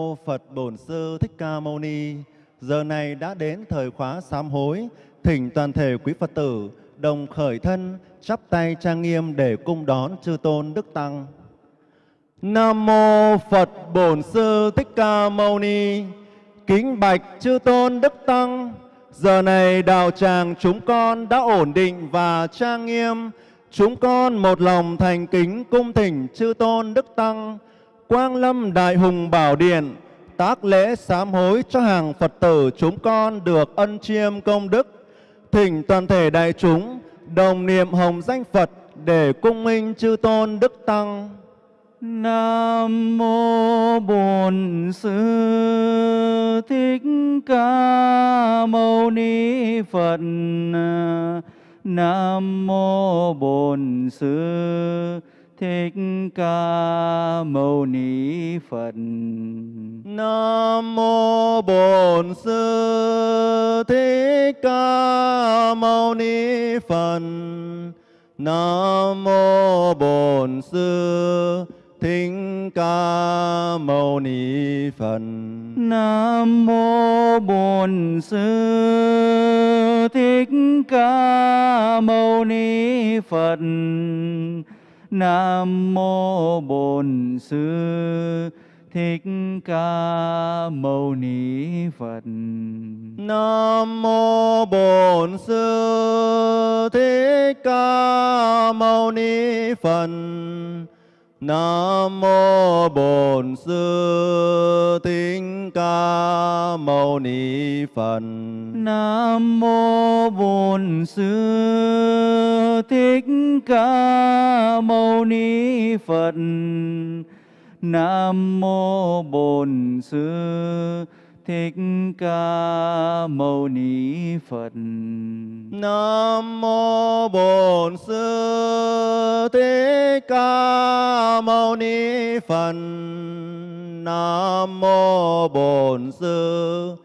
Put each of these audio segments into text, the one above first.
Ô Phật Bổn Sư Thích Ca Mâu Ni. Giờ này đã đến thời khóa sám hối, thỉnh toàn thể quý Phật tử đồng khởi thân, chắp tay trang nghiêm để cung đón chư tôn đức tăng. Nam mô Phật Bổn Sư Thích Ca Mâu Ni. Kính bạch chư tôn đức tăng. Giờ này đạo tràng chúng con đã ổn định và trang nghiêm. Chúng con một lòng thành kính cung thỉnh chư tôn đức tăng Quang Lâm Đại Hùng Bảo Điện, tác lễ sám hối cho hàng Phật tử chúng con được ân chiêm công đức. Thỉnh toàn thể đại chúng đồng niệm hồng danh Phật để cung minh chư tôn đức tăng. Nam mô Bổn Sư Thích Ca Mâu Ni Phật. Nam mô Bổn Sư Thích Ca Mâu Ni Phật. Nam mô Bổn Sư Thích Ca Mâu Ni Phật. Nam mô Bổn Sư Thích Ca Mâu Ni Phật. Nam mô Bổn Sư Thích Ca Mâu Ni Phật. Nam mô Bổn Sư Thích Ca Mâu Ni Phật. Nam mô Bổn Sư Thích Ca Mâu Ni Phật. Nam mô Bổn Sư Thích Ca Mâu Ni Phật. Nam mô Bổn Sư Thích Ca Mâu Ni Phật. Nam mô Bổn Sư Thích Ca Mâu Ni Phật. Nam mô Bổn Sư Thích Ca Mâu Ni Phật. Nam mô Bổn Sư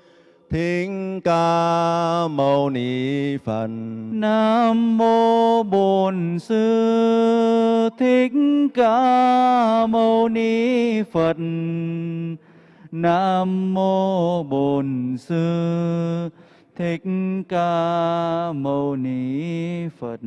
Thích Ca Mâu Ni Phật. Nam mô Bổn Sư Thích Ca Mâu Ni Phật. Nam mô Bổn Sư Thích Ca Mâu Ni Phật.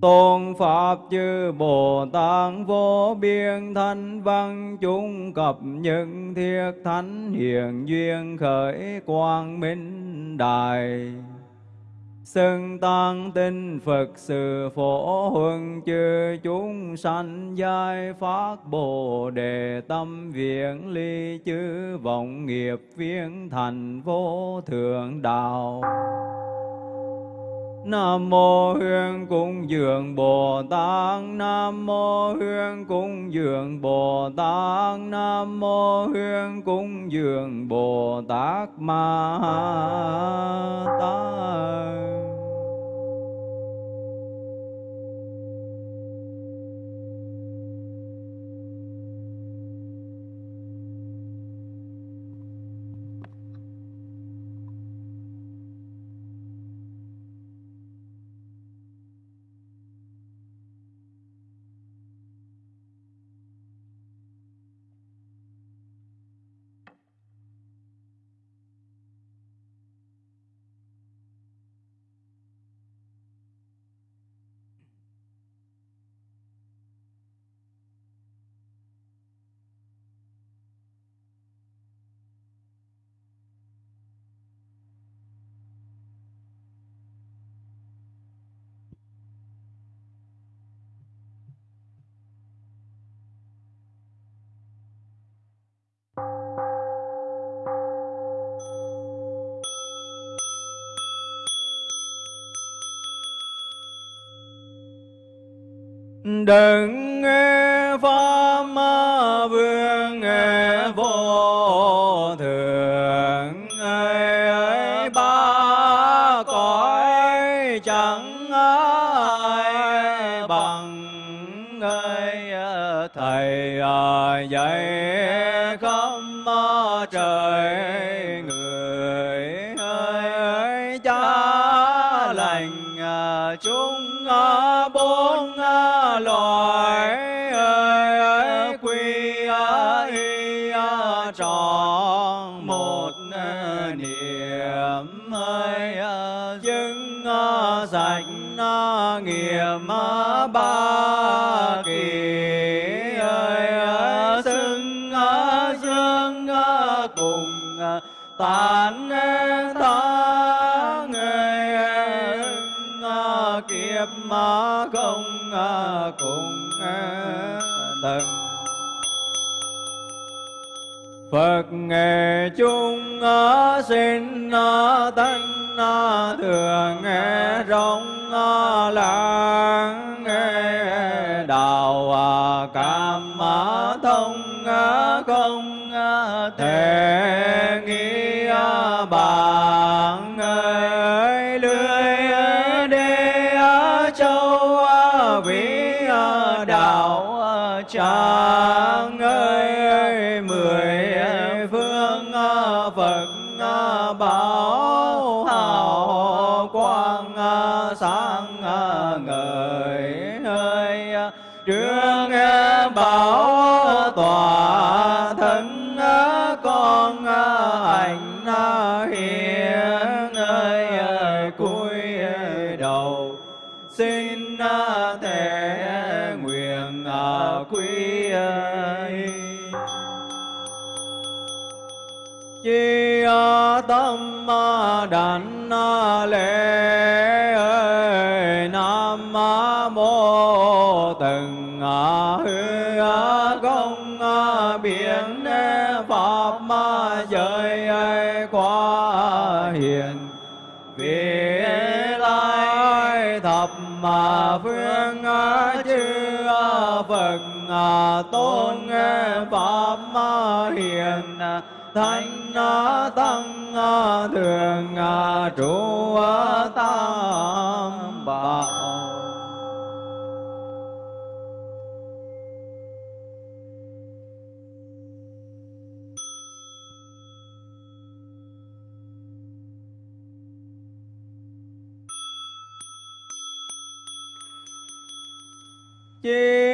Tôn Pháp chư Bồ Tát vô biên thanh văn, chúng cập những thiết thánh hiền duyên khởi quang minh đài Xưng tăng tinh Phật sự phổ huân chư, chúng sanh giai phát Bồ đề tâm viện ly chư, vọng nghiệp viên thành vô thượng đạo. Nam mô Hương Cung Dường Bồ Tát. Nam mô Hương Cung Dường Bồ Tát. Nam mô Hương Cung Dường Bồ Tát Ma Tát. Đừng nghe pháp chung sinh tân thường rong lãng đạo à, cảm à, thông à, không thể nghĩ bạn ơi, lưới đê châu vĩ đạo trang đảnh lễ nam mô từng hư công biển pháp ma giới qua hiền vì lai thập mà phương chư phật tôn pháp hiền thánh tăng thường à, trụ à, tam bảo. Chia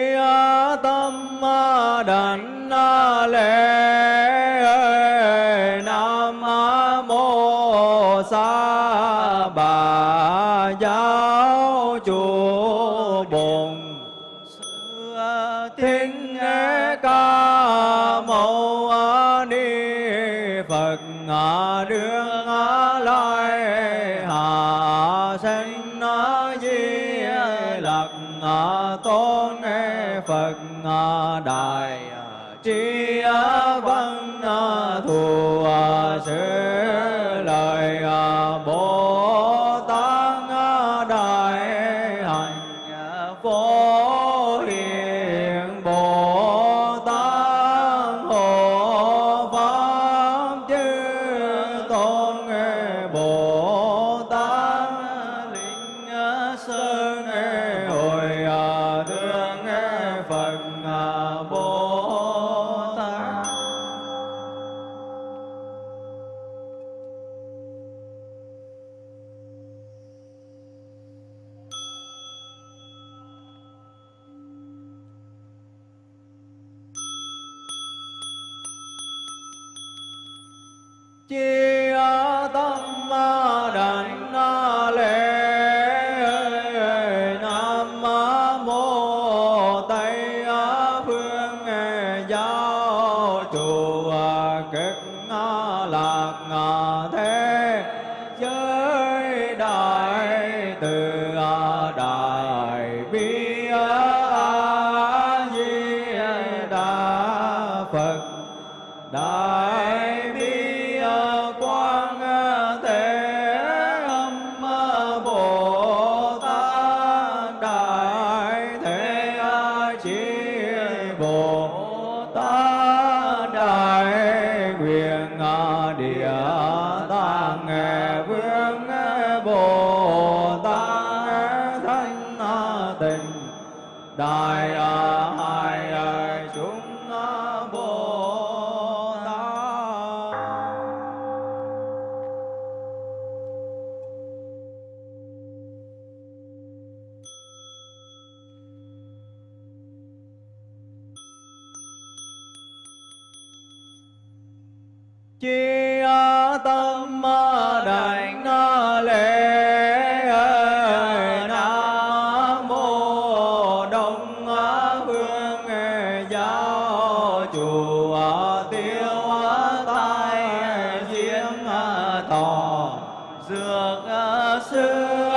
tỏ dược à, xưa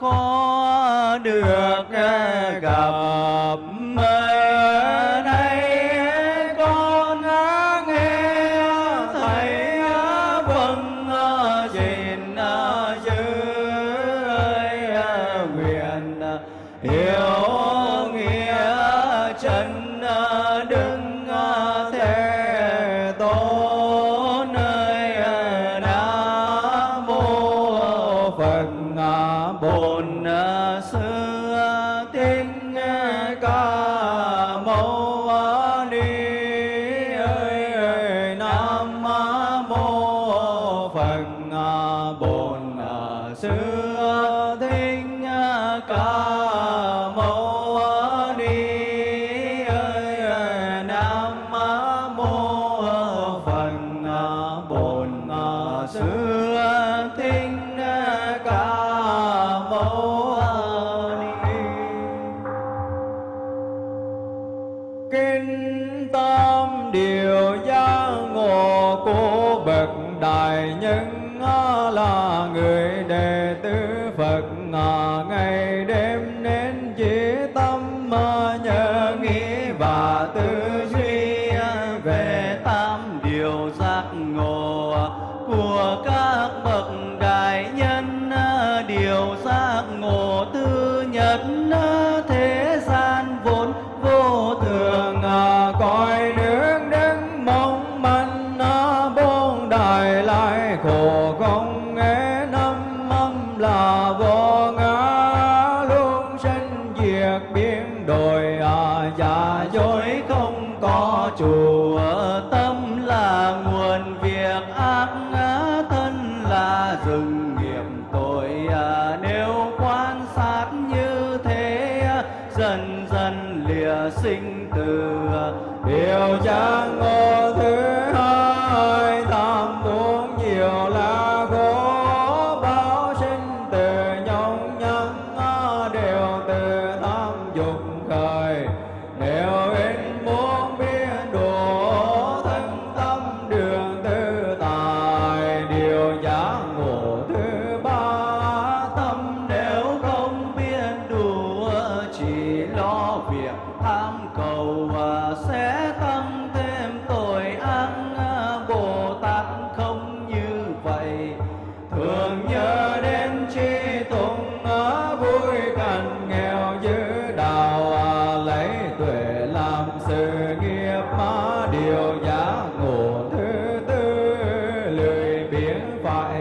khó được gặp à, giác ngộ tư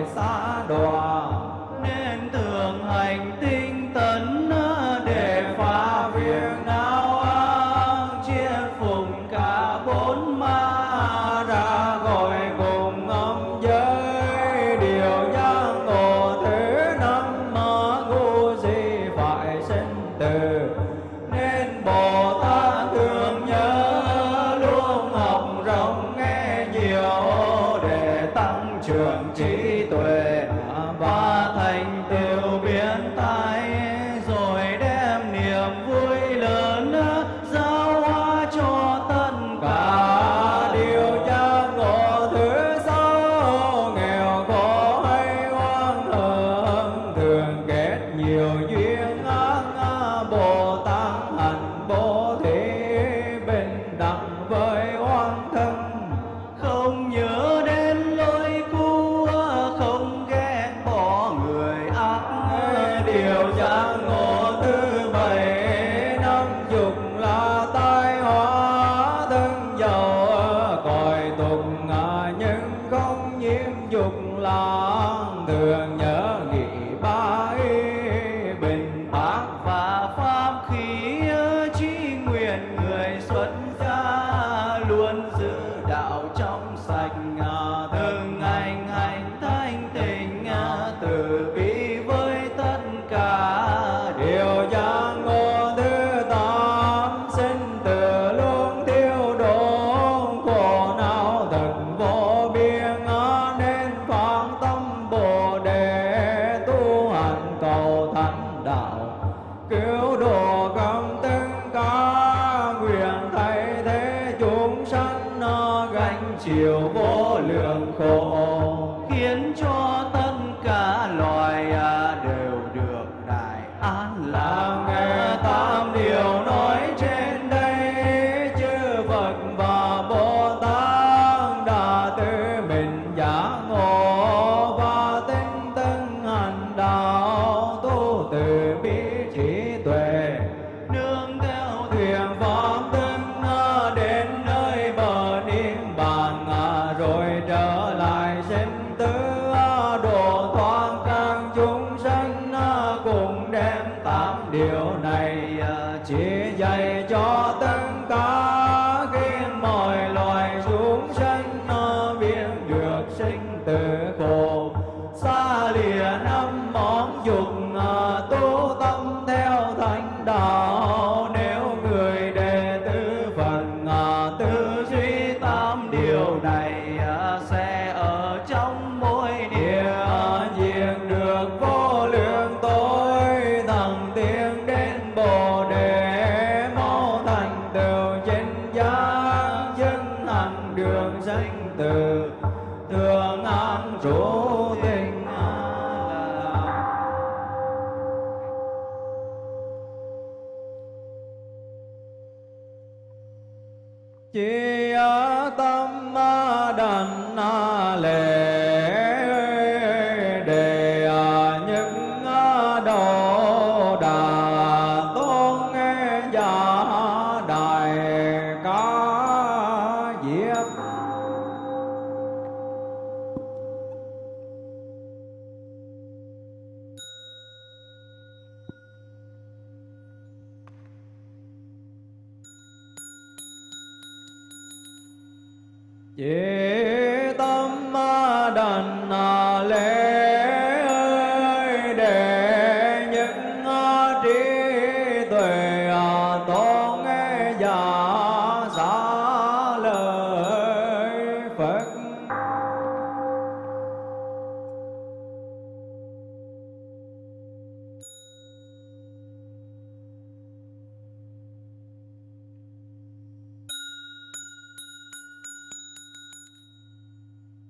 pensar.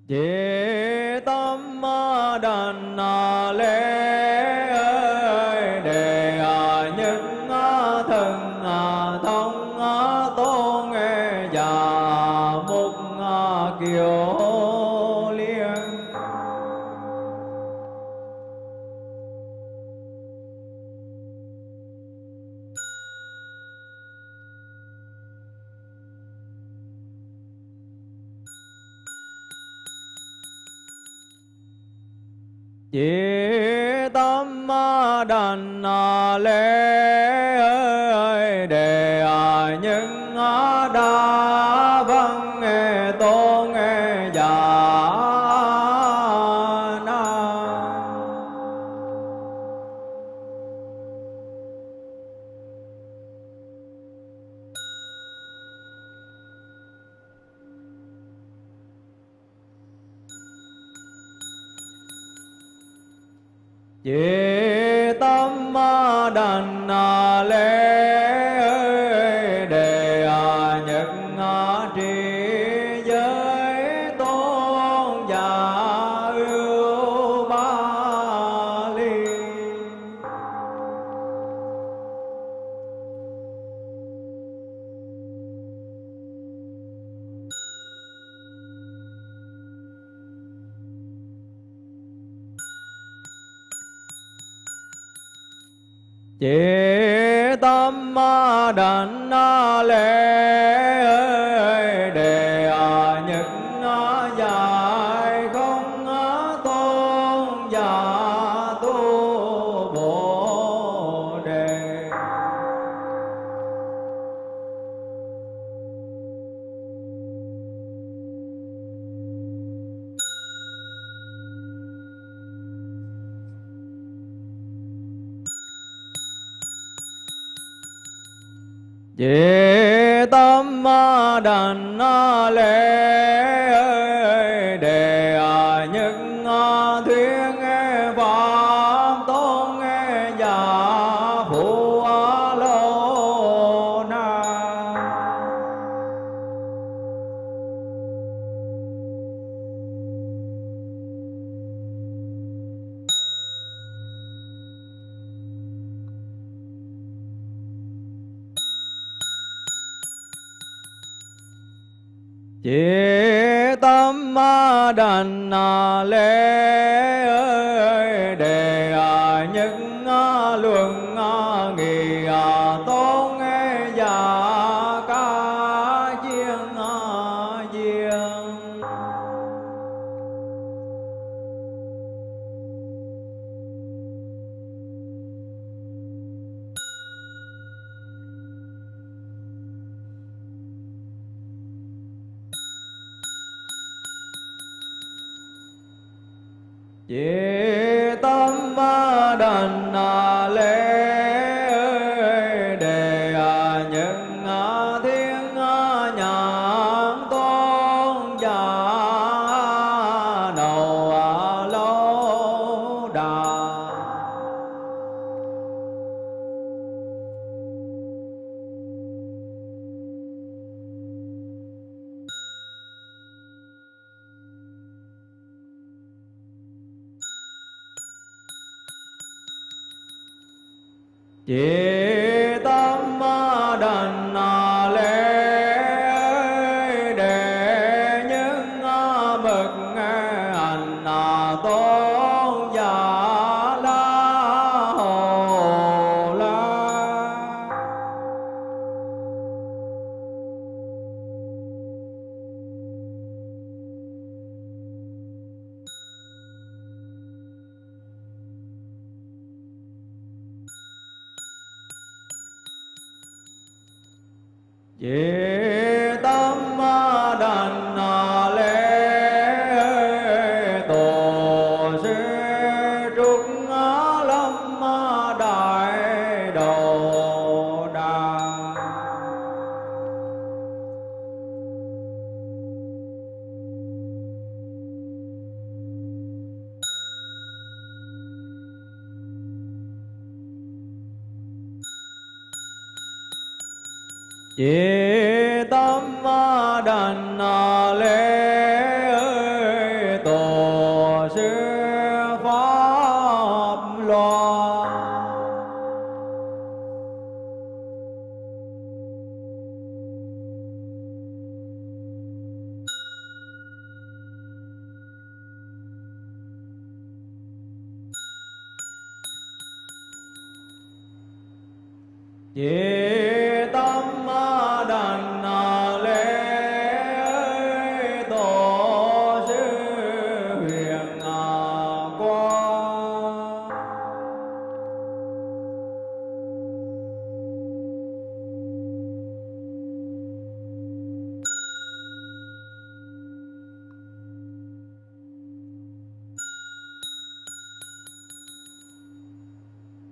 Chỉ tâm đàn lễ chỉ tâm đảnh lễ luận à, nghi à, chỉ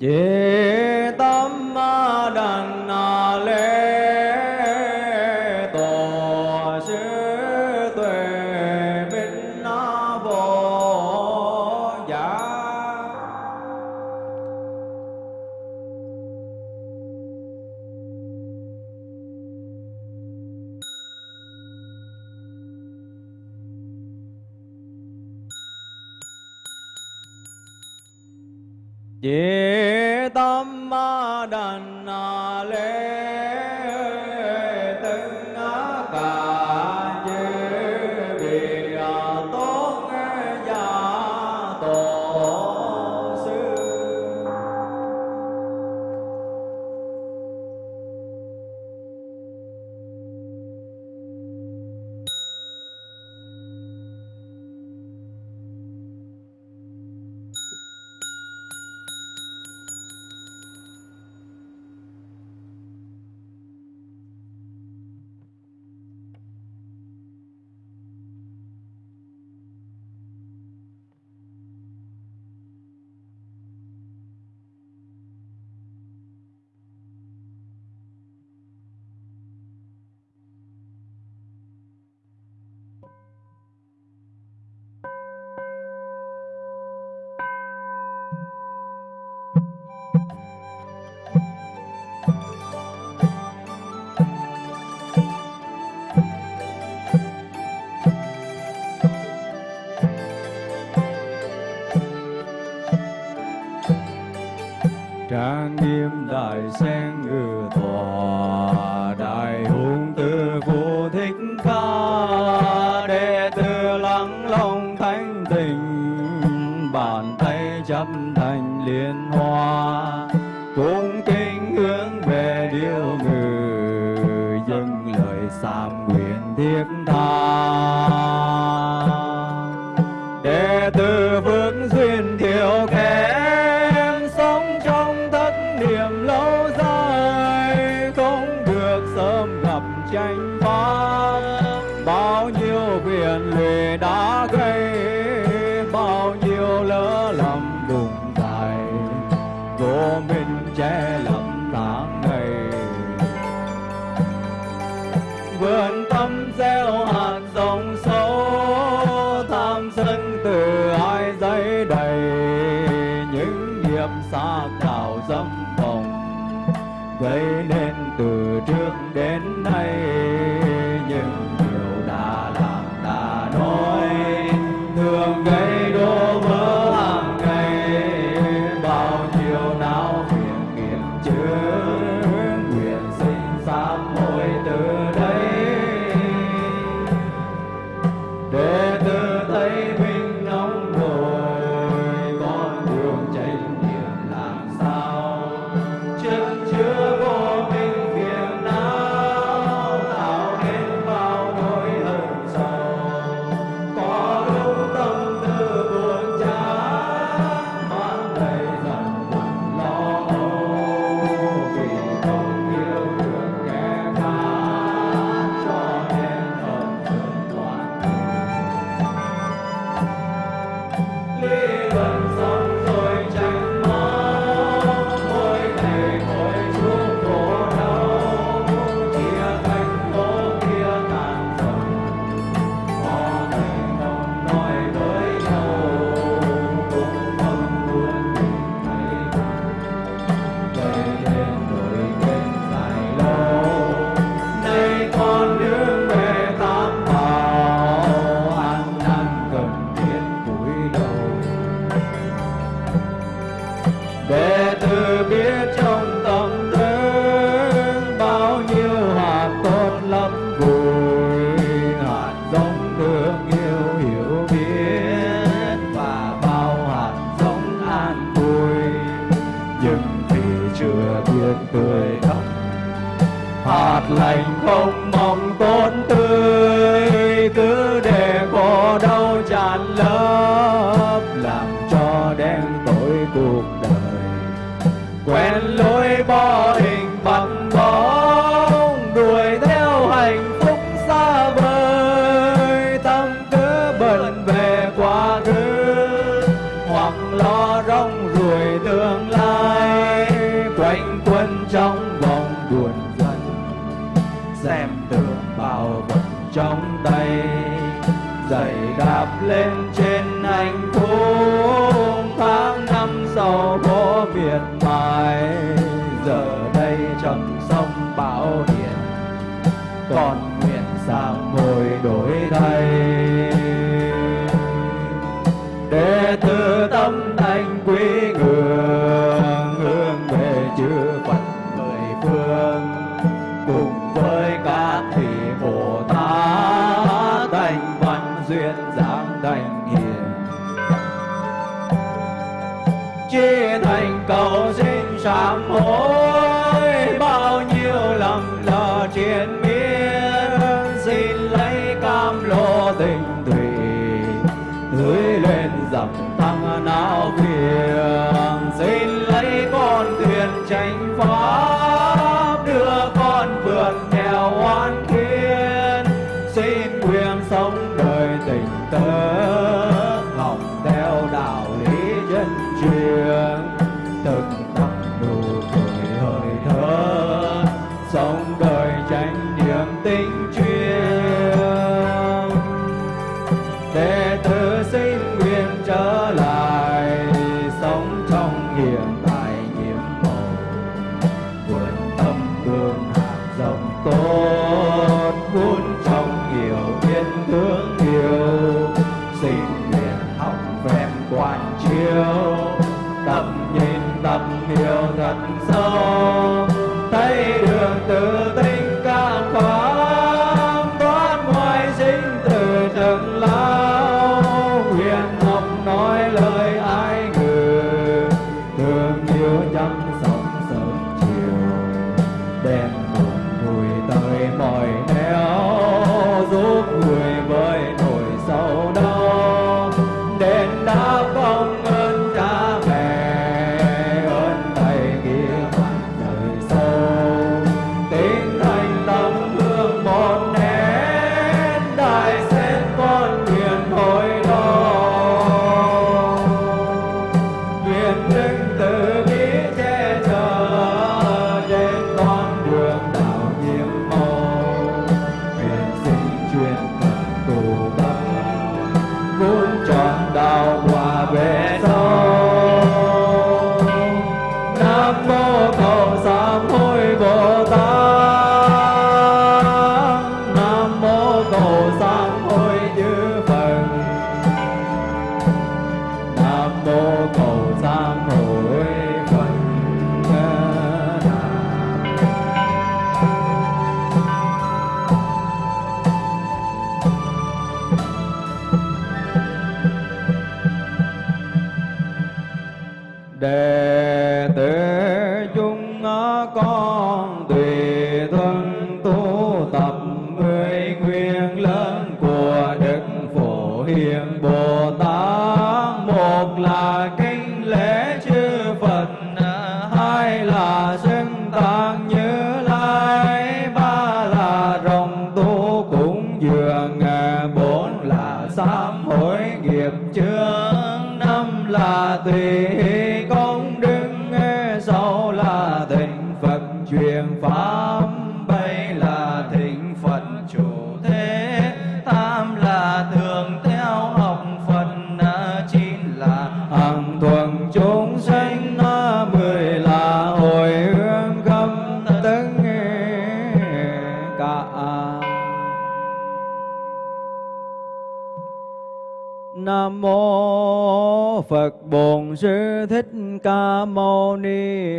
chỉ trang nghiêm đại sen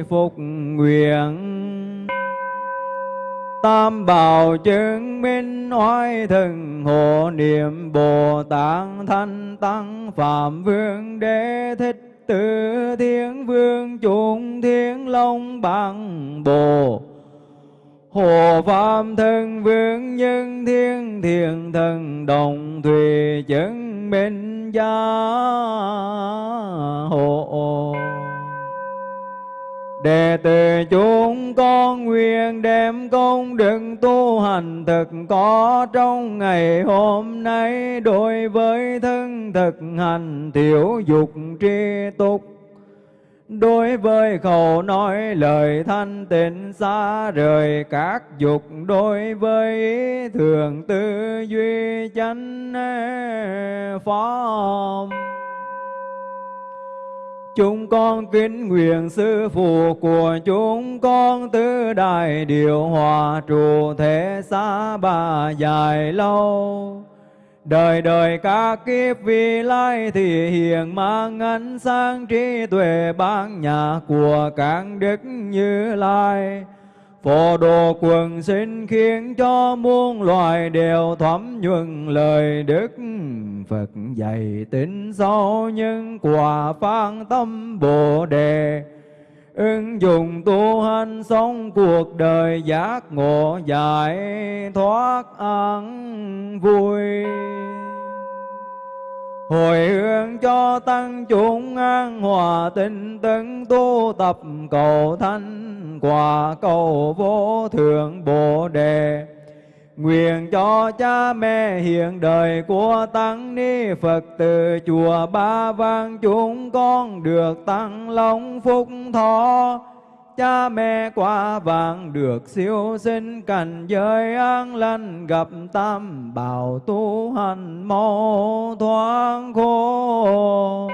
Phục Nguyện. Tam bảo chứng minh oai thần hộ niệm Bồ Tát Thanh Tăng Phạm Vương Đế Thích Tử Thiên Vương chúng Thiên Long Bằng Bồ. Hồ Phạm Thân Vương Nhân Thiên Thiền Thần Đồng Thùy Chứng Minh Gia Hộ. Đệ tử chúng con nguyện đem công đức tu hành thực có trong ngày hôm nay đối với thân thực hành tiểu dục tri túc. Đối với khẩu nói lời thanh tịnh xa rời các dục, Đối với thường tư duy chánh eh, pháp Chúng con kính nguyện sư phụ của chúng con tứ đại điều hòa trụ thể xa bà dài lâu. Đời đời các kiếp vị lai thì hiện mang ánh sáng trí tuệ ban nhà của các đức như lai. Phổ đồ quần sinh khiến cho muôn loài đều thấm nhuần lời Đức Phật dạy tính sâu nhân quả phan tâm Bồ Đề. Ứng dụng tu hành sống cuộc đời giác ngộ giải thoát an vui. Hồi hướng cho tăng chúng an hòa tinh tấn tu tập cầu thanh quả cầu vô thượng Bồ Đề. Nguyện cho cha mẹ hiện đời của Tăng Ni Phật từ chùa Ba Vang chúng con được tăng long phúc thọ. Cha mẹ qua vàng được siêu sinh, cảnh giới an lành, gặp tam bảo tu hành mô thoáng khôn.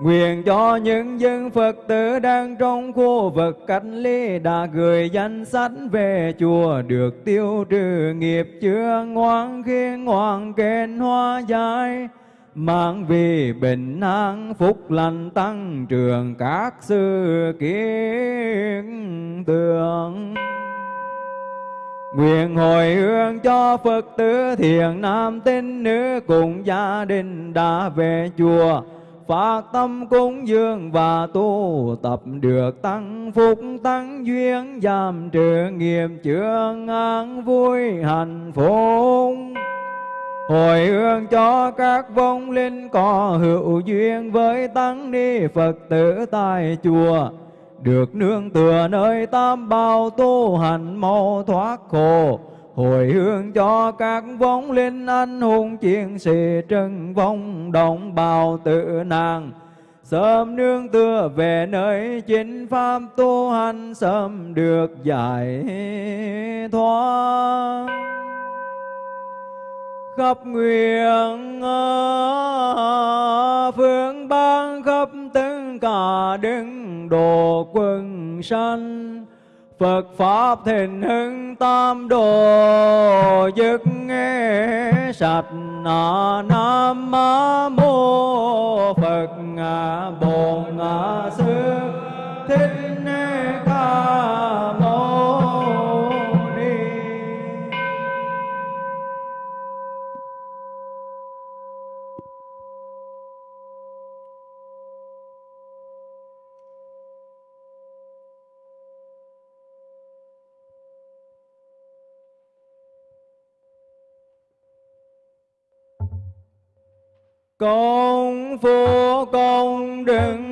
Nguyện cho những dân Phật tử đang trong khu vực cách ly đã gửi danh sách về chùa được tiêu trừ nghiệp chưa ngoan khi ngoan kênh hoa giải mang vì bình an phúc lành tăng trưởng các sự kiến tượng Nguyện hồi hướng cho Phật tử thiện nam tín nữ cùng gia đình đã về chùa phát tâm cúng dường và tu tập được tăng phúc, tăng duyên, giảm trừ nghiệp chương an vui, hạnh phúc. Hồi hướng cho các vong linh có hữu duyên với tăng ni Phật tử tại chùa, được nương tựa nơi tam bảo tu hành mau thoát khổ hồi hương cho các vong linh anh hùng chiến sĩ trân vong, đồng bào tự nàng. Sớm nương tựa về nơi chính pháp tu hành, sớm được giải thoát. Khắp nguyện à, phương ban khắp tất cả đứng độ quân sanh. Phật Pháp thịnh hưng tam đồ dứt nghe sạch Nam mô Phật Bổn Sư Thích Ca Mâu Công phu công đừng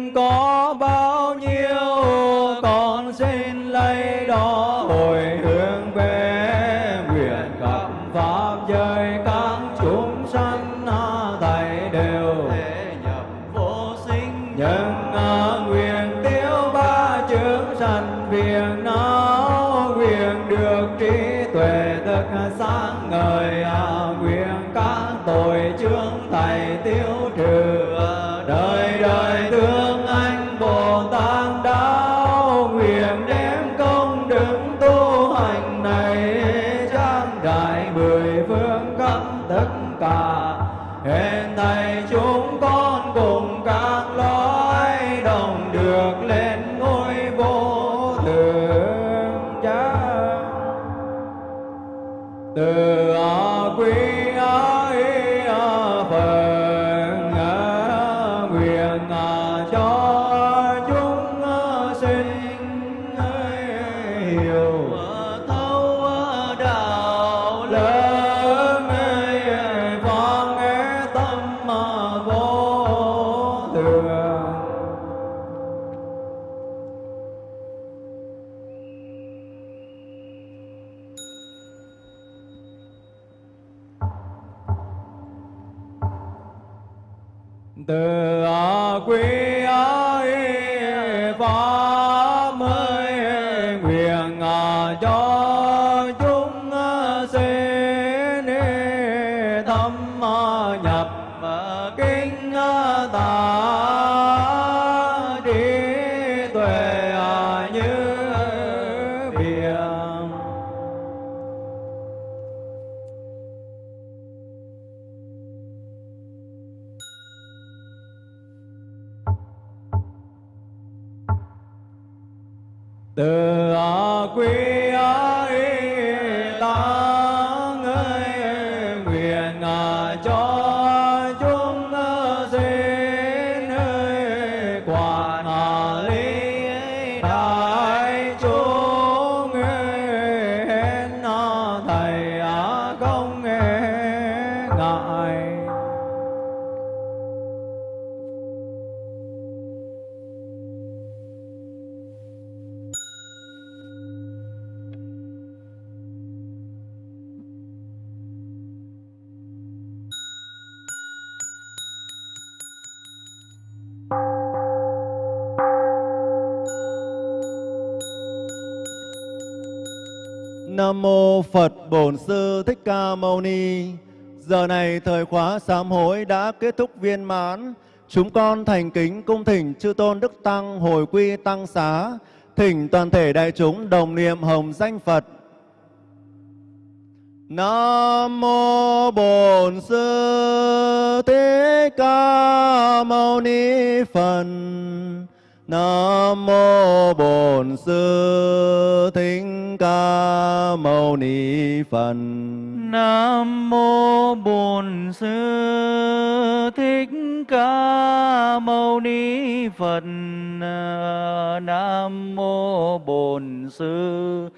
Nam mô Phật Bổn Sư Thích Ca Mâu Ni. Giờ này thời khóa sám hối đã kết thúc viên mãn. Chúng con thành kính cung thỉnh chư tôn đức tăng hồi quy tăng xá, thỉnh toàn thể đại chúng đồng niệm hồng danh Phật. Nam mô Bổn Sư Thích Ca Mâu Ni Phật. Nam mô Bổn Sư Thích Ca Mâu Ni Phật. Nam mô Bổn Sư Thích Ca Mâu Ni Phật. Nam mô Bổn Sư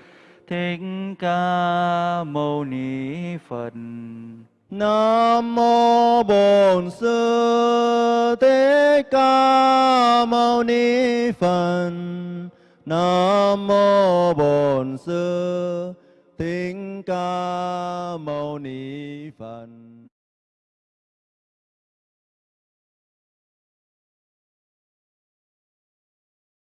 Thích Ca Mâu Ni Phật. Nam mô Bổn Sư Thích Ca Mâu Ni Phật. Nam mô Bổn Sư Thích Ca Mâu Ni Phật.